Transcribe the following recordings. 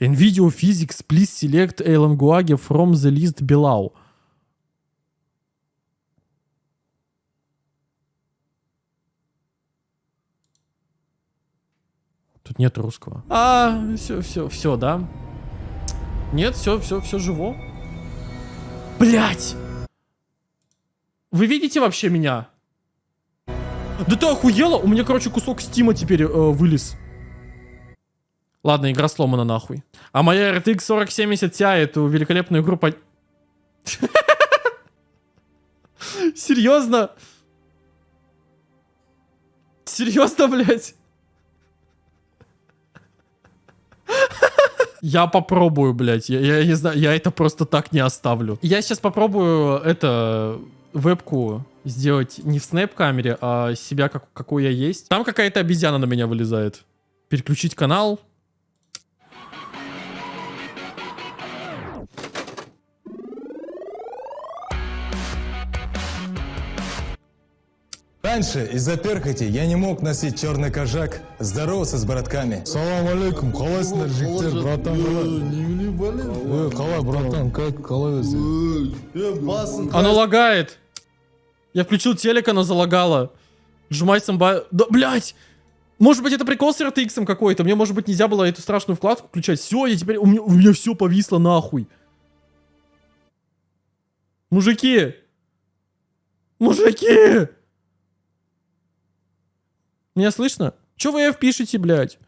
NVIDIA Physics, please select a language from the list below. Тут нет русского. А, все, все, все, да? Нет, все, все, все живо. Блять! Вы видите вообще меня? Да ты охуела? У меня, короче, кусок стима теперь э, вылез. Ладно, игра сломана нахуй. А моя RTX 4070 Ti эту великолепную игру по... Серьезно? Серьезно, блядь? Я попробую, блядь. Я, я не знаю, я это просто так не оставлю. Я сейчас попробую это вебку сделать не в снэп-камере, а себя, как, какой я есть. Там какая-то обезьяна на меня вылезает. Переключить канал. Раньше из-за перхоти я не мог носить черный кожак, здороваться с братками. Салам алейкум, қалайсыңдар жігіттер, братан қалай? Ой, қалай, братан, как, қалай өзі? Оно лагает. Я включил телек, оно залагало. Сжимай самба... Да, блядь! Может быть, это прикол с RTX какой-то. Мне, может быть, нельзя было эту страшную вкладку включать. Все, я теперь... У меня, у меня все повисло нахуй. Мужики! Мужики! Меня слышно? Че вы F пишете, блядь?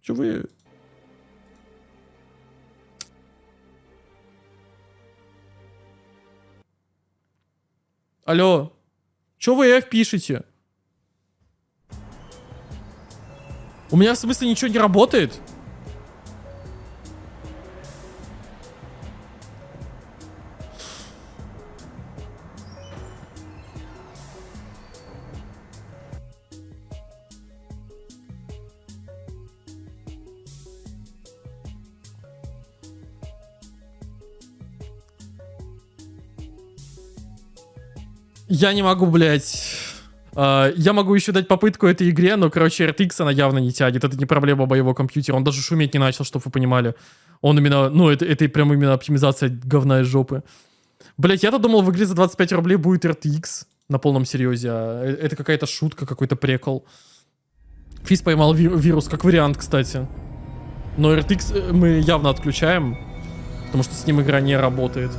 Че вы... Алло. Че вы F пишете? У меня в смысле ничего не работает? Я не могу, блядь. Uh, я могу еще дать попытку этой игре, но, короче, RTX она явно не тянет. Это не проблема моего компьютера. Он даже шуметь не начал, чтобы вы понимали. Он именно, ну, это, это прям именно оптимизация говна из жопы. Блять, я-то думал, в игре за 25 рублей будет RTX на полном серьезе. А э, это какая-то шутка, какой-то прикол. Физ поймал ви вирус, как вариант, кстати. Но RTX э, мы явно отключаем, потому что с ним игра не работает.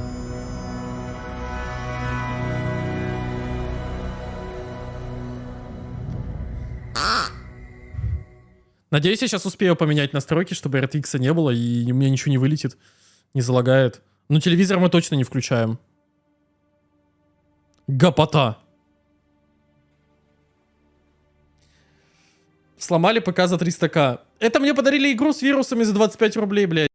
Надеюсь, я сейчас успею поменять настройки, чтобы RTX не было, и у меня ничего не вылетит, не залагает. Но телевизор мы точно не включаем. Гопота. Сломали ПК за 300к. Это мне подарили игру с вирусами за 25 рублей, блядь.